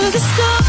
to the stars.